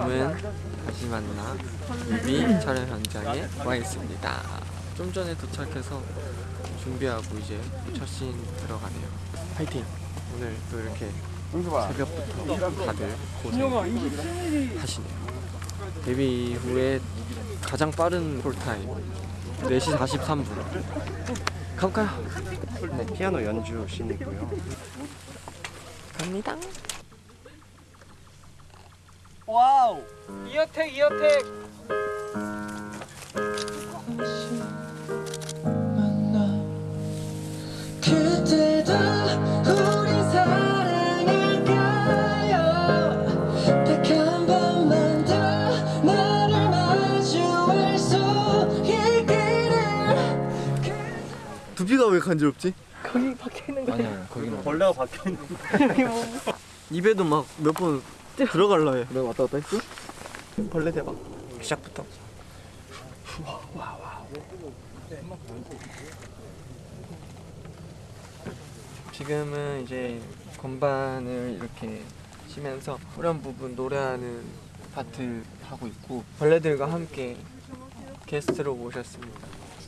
지금은 다시 만나 뮤비 촬영 현장에 와 있습니다. 좀 전에 도착해서 준비하고 이제 첫씬 들어가네요. 파이팅! 오늘 또 이렇게 새벽부터 다들 고생하시네요. 데뷔 이후에 가장 빠른 콜타임 4시 43분 가볼까요? 네, 피아노 연주 씬이고요. 갑니다. 와우. 이어택 이어택. 그때도 우리 사랑할까요? 딱한 번만 더 너를 마주할 수 있기를. 두피가 왜 간지럽지? 벌레가 박혀 있는. 입에도 막 몇번 들어갈라 해. 내가 왔다 갔다 했어? 벌레 대박. 시작부터. 지금은 이제 건반을 이렇게 치면서 후렴 부분 노래하는 파트 하고 있고 벌레들과 함께 게스트로 모셨습니다.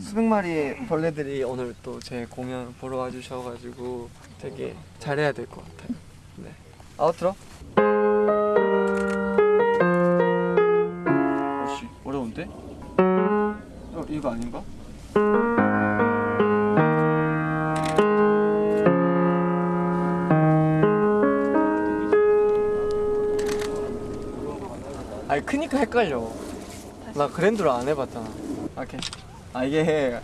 수백 마리의 벌레들이 오늘 또 제 공연 보러 와주셔가지고 되게 잘해야 될 것 같아요. 네. 아웃트로? 이거 아닌가? 아니 크니까 헷갈려. 나 그랜드로 안 해봤잖아. 오케이. 아 이게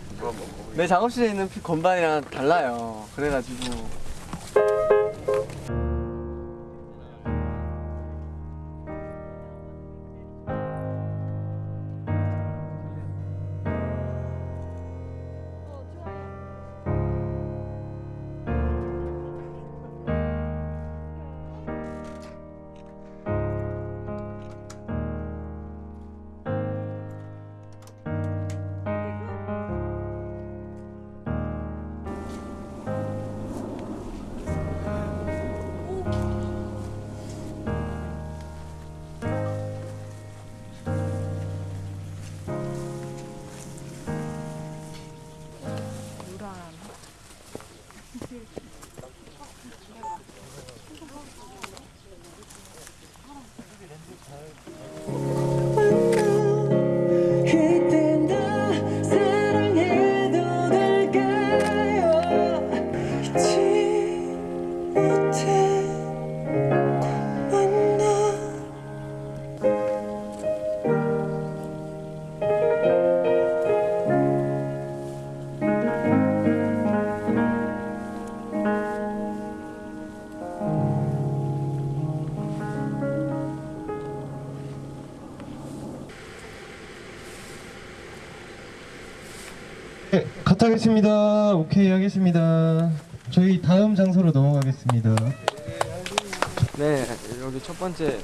내 작업실에 있는 피- 건반이랑 달라요. 그래가지고 네, 컷하겠습니다. 오케이 하겠습니다. 저희 다음 장소로 넘어가겠습니다. 네 여기 첫 번째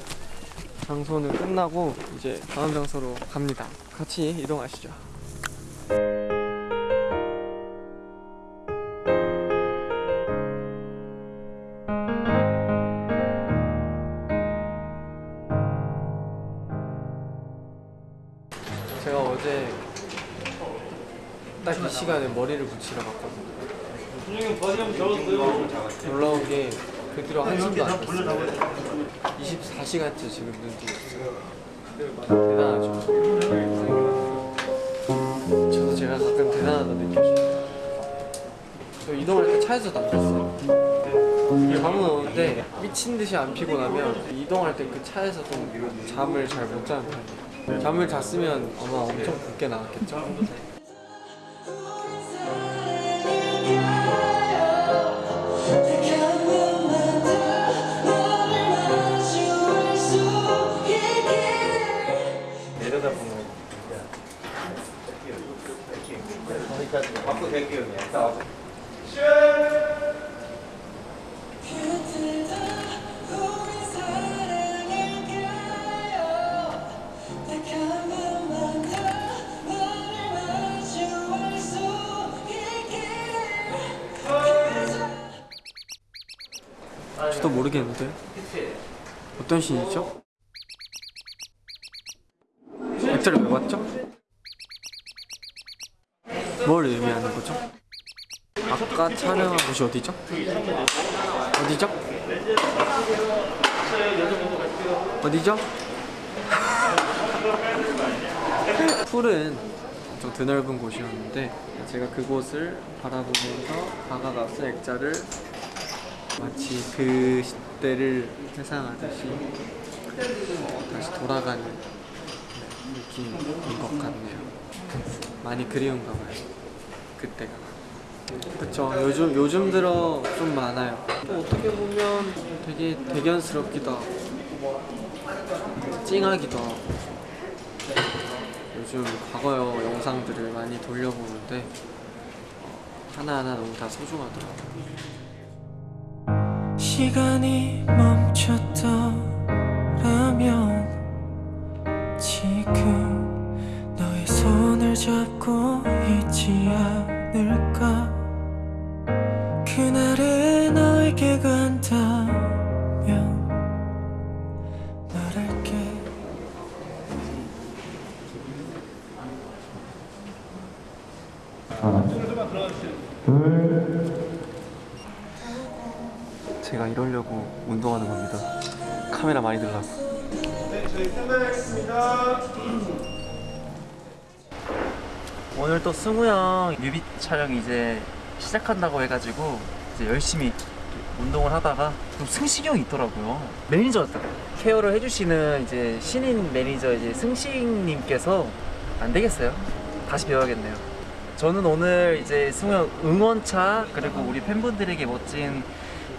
장소는 끝나고 이제 다음 장소로 갑니다 같이 이동하시죠 시간에 머리를 붙이러 갔거든요. 놀라운 게그 뒤로 한숨도 안 잤어요. 24시간째 지금 눈 뜨고 있어요. 대단하죠. 저도 제가 가끔 대단하다 느껴져요. 저 이동할 때 차에서도 안 잤어요. 잠은 오는데 미친 듯이 안 피곤하면 이동할 때 그 차에서도 잠을 잘 못 자는 편이에요. 잠을 잤으면 아마 엄청 붓게 나왔겠죠 저도 모르겠는데 어떤 신이죠? 배터리 왜 봤죠? 뭘 의미하는 거죠? 아까 촬영한 곳이 어디죠? 어디죠? 어디죠? 풀은 좀 드넓은 곳이었는데 제가 그곳을 바라보면서 다가가서 액자를 마치 그 시대를 회상하듯이 다시 돌아가는 느낌인 것 같네요. 많이 그리운가 봐요. 그때가. 그쵸. 요즘 요즘 들어 좀 많아요. 또 어떻게 보면 되게 대견스럽기도 하고 찡하기도 하고 요즘 과거 영상들을 많이 돌려보는데 어, 하나하나 너무 다 소중하더라고요. 시간이 멈췄더라면 지금 너의 손을 잡고 있지 않을까? 그날의 너에게 간다면 말할게 제가 이러려고 운동하는 겁니다. 카메라 많이 들라고. 오늘 또 승우 형 뮤비 촬영 이제 시작한다고 해가지고 이제 열심히 운동을 하다가 또 승식이 형이 있더라고요. 매니저였다. 케어를 해주시는 이제 신인 매니저 이제 승식님께서 안 되겠어요. 다시 배워야겠네요. 저는 오늘 이제 승우 형 응원차 그리고 우리 팬분들에게 멋진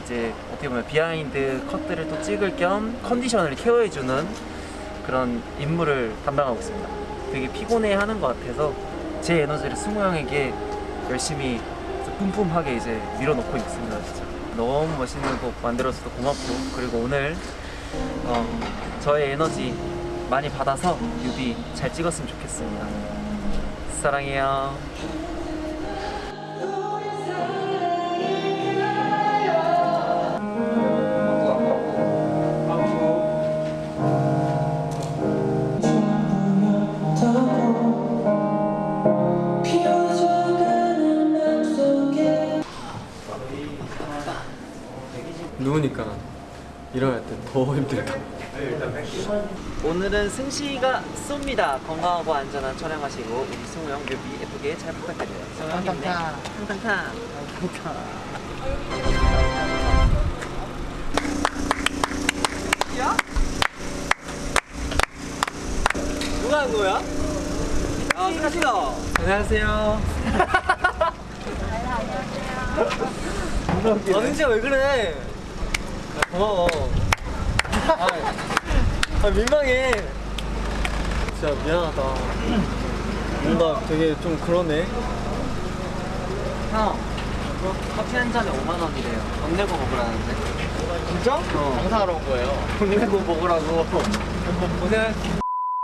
이제 어떻게 보면 behind 컷들을 또 찍을 겸 컨디션을 care해주는 그런 임무를 담당하고 있습니다. 되게 피곤해하는 것 같아서 제 에너지를 승우 형에게 열심히 뿜뿜하게 이제 밀어넣고 있습니다. 진짜 너무 멋있는 곡 만들어줘서 고맙고 그리고 오늘 어, 저의 에너지 많이 받아서 뮤비 잘 찍었으면 좋겠습니다. 사랑해요. 더 힘들다. 오늘은 승시가 쏩니다. 건강하고 안전한 촬영하시고 우리 승우 형 뮤비 예쁘게 잘 부탁드려요. 승우 형 힘내. 탕탕탕. 누가 한 거야? 아 승가씨다 안녕하세요. 아 승지야 왜 그래 아, 고마워 아, 아 민망해 진짜 미안하다 뭔가 되게 좀 그러네 형, 커피 한 잔에 5만 원이래요. 돈 내고 먹으라는데. 진짜? 어. 장사하러 온 거예요 돈 내고 먹으라고. 오늘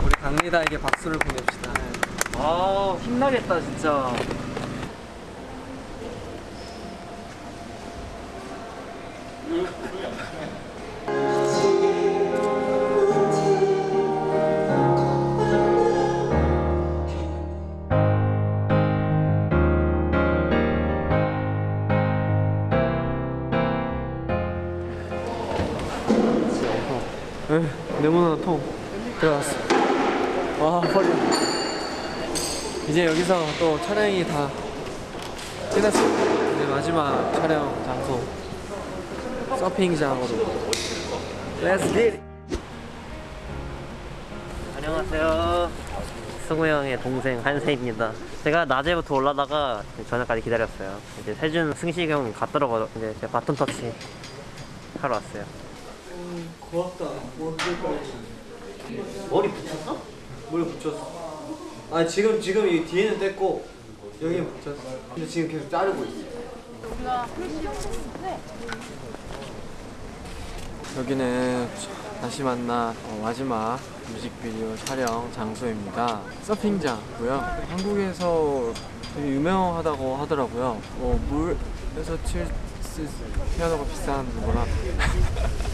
우리 강리다에게 박수를 보냅시다. 아, 힘나겠다 진짜. 이제 여기서 또 촬영이 다 끝났어. 이제 마지막 촬영 장소 서핑장으로. Let's get it. 안녕하세요. 승우 형의 동생 한세입니다. 제가 낮에부터 올라다가 저녁까지 기다렸어요. 이제 세준 승식 형 갔더라고 이제 제가 바톤 터치 하러 왔어요. 고맙다. 머리 붙였어? 머리 붙였어. 아 지금 지금 이 뒤에는 뗐고 여기는 붙였어. 근데 지금 계속 자르고 있어. 여기는 다시 만나 어, 마지막 뮤직비디오 촬영 장소입니다. 서핑장이고요. 한국에서 되게 유명하다고 하더라고요. 뭐 물에서 칠 수- 피아노가 비싼 거라.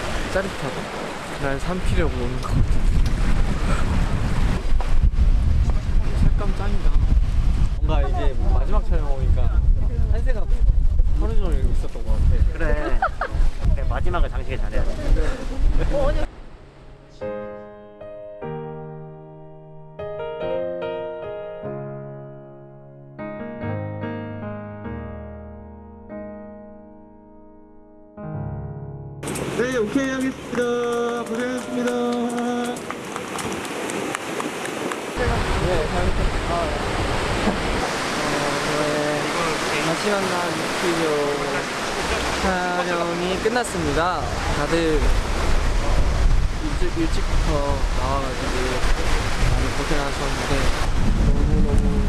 짜릿하다. 날 삼키려고 오는 것 같아. 색감 짱이다. 뭔가 이제 마지막 촬영 오니까 한세가 하루 종일 있었던 것 같아. 그래. 그래, 마지막을 장식을 잘해야 돼. 네, 오케이 하겠습니다. 고생하셨습니다. 네, 잘 부탁드립니다. 어, 저의 다시 만난 뮤직비디오 촬영이 끝났습니다. 다들 일찍, 일찍부터 나와가지고 많이 고생하셨는데 너무너무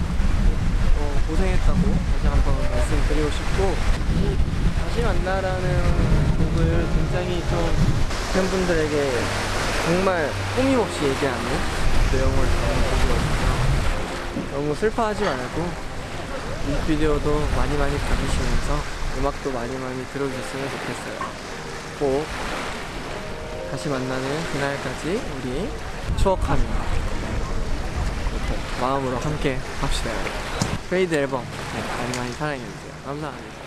어, 고생했다고 다시 한번 말씀드리고 싶고 이 다시 만나라는 곡을 굉장히 좀 팬분들에게 정말 꾸밈없이 얘기하는 내용을 담은 곡이거든요. 너무 슬퍼하지 말고 뮤직비디오도 많이 많이 봐주시면서 음악도 많이 많이 들어주셨으면 좋겠어요. 꼭 다시 만나는 그날까지 우리 추억하며 마음으로 함께 합시다. 페이드 앨범 네, 많이 많이 사랑해주세요. 감사합니다.